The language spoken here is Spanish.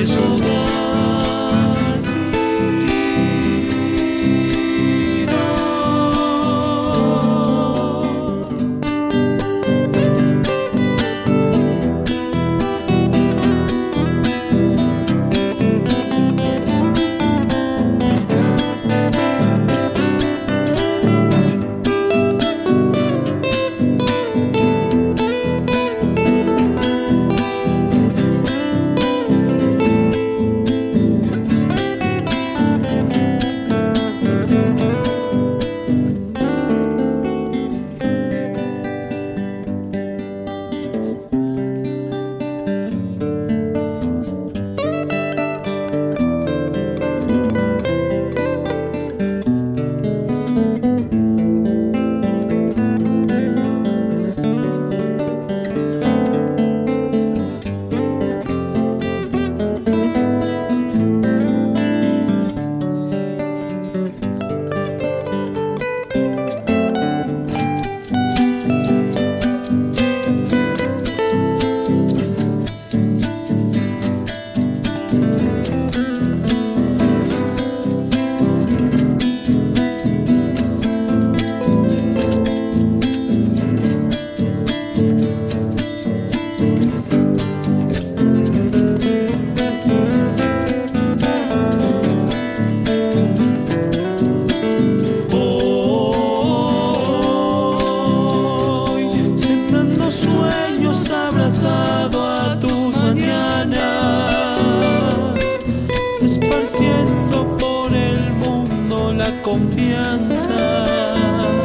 Jesús. esparciendo por el mundo la confianza.